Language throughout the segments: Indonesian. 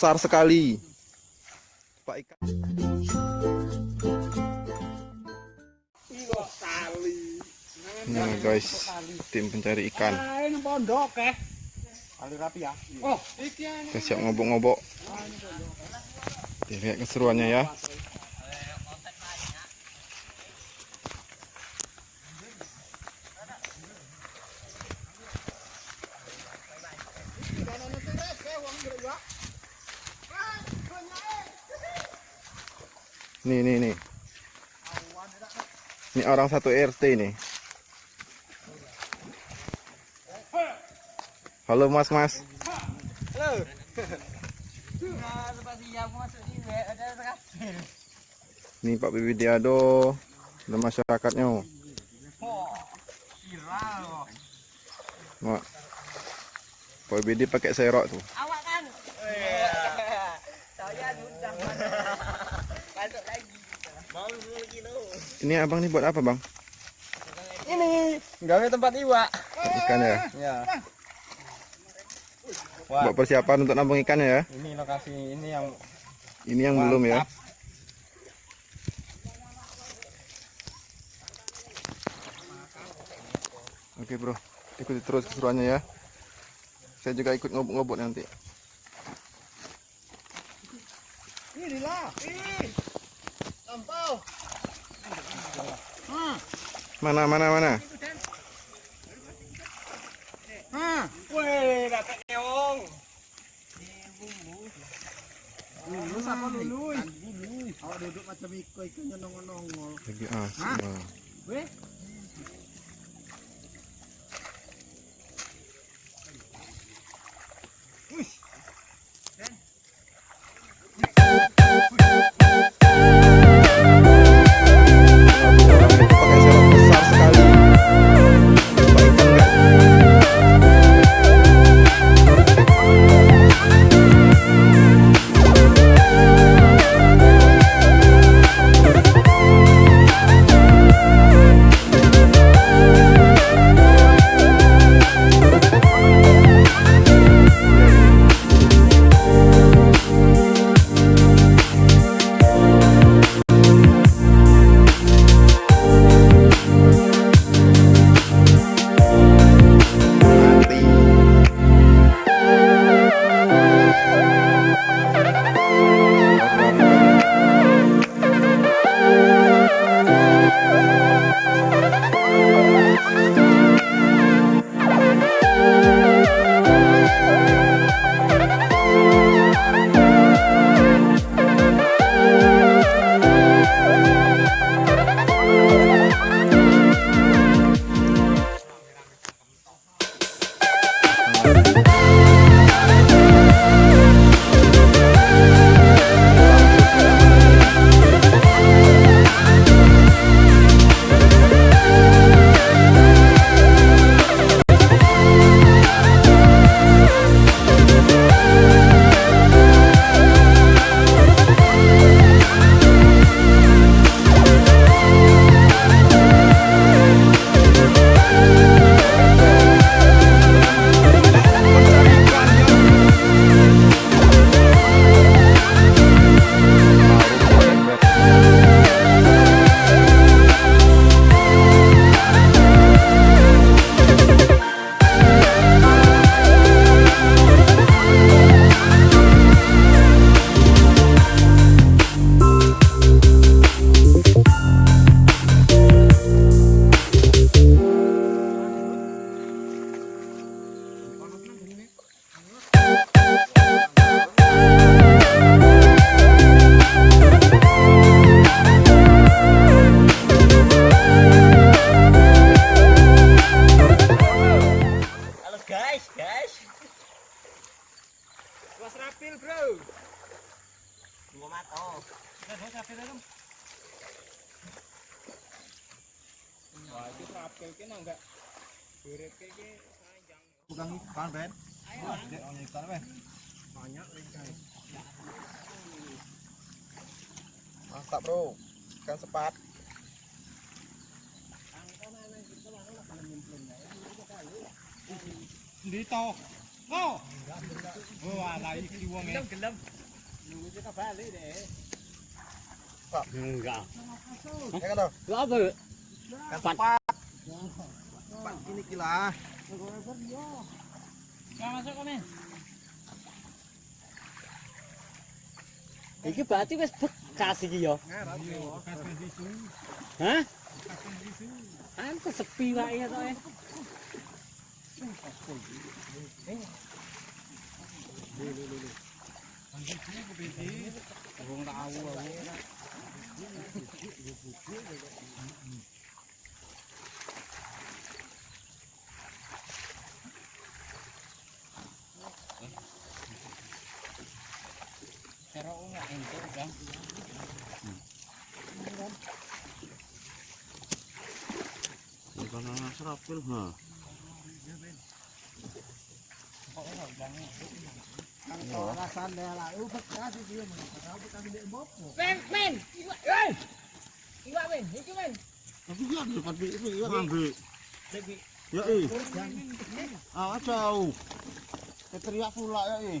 besar sekali. Pak ikan. Nah guys, tim pencari ikan. Pondok rapi ya. Oh, Kita siap ngobok-ngobok. Lihat keseruannya ya. Nih, nih, nih. Ini orang satu RT nih. Halo Mas Mas. Halo. Nah. Nih Pak Bibidiado dan masyarakatnya. Oh. Mak. Pak Bibidi pakai serok tuh. Awak kan? Saya sudah masuk lagi. Mau 10 kilo. Ini abang nih buat apa bang? Ini gawe tempat iwak. Ikan ya. Ya. Wah, Buat persiapan untuk nabung ikan ya. ini lokasi ini yang Ini yang belum ya. Mantap. Oke bro, ikuti terus keseruannya ya. Saya juga ikut ngobok-ngobok nanti. Inilah. Ih. Mana mana mana? Hmm. Weh, dapat keong. Lulu apa lulu? Awak duduk macam iko ikannya nongol-nongol. Lagi ah. Weh. Durip ki ki panjang. Pegang ikan, Ben. Ayo, Dek, mau ikan, Ben. Banyak ikan. Mantap bro, ikan sepat. Dito. Oh. Oh, ala iki wong e. Gelem. Nunggu kita balik deh. Enggak. Ya kan toh? Lu apa? Empat. Empat ini kok, Men. Iki berarti wis bekas iki ya. Hah? Sepi wae ya to. eh. Wong tahu aku. Uh. Iwak, men. Iki, men. Tapi dia di depan itu ya. Ya. Ah, pula ya.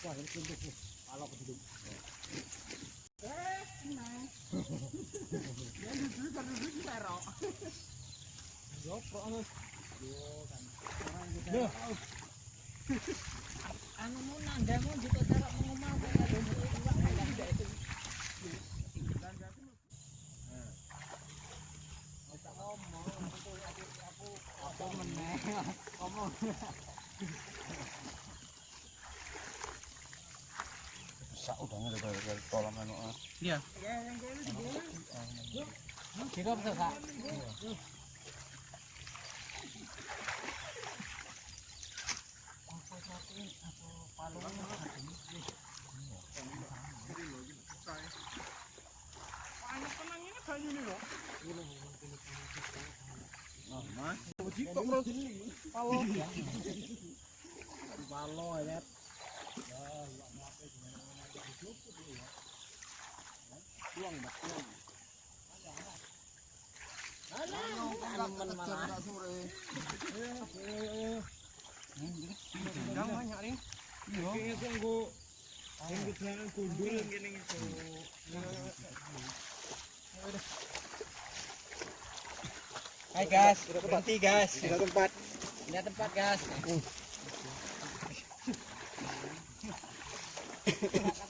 Wah, ini tuh tuh. Kalau ke hidung. Yeah. Nggak ada dari kolam anu. ah. Bisa Kak? Palo ya. Banyak nih. Iya. Kayaknya gini gitu. Hai guys, berhenti guys. Sudah tempat. Lihat tempat, guys.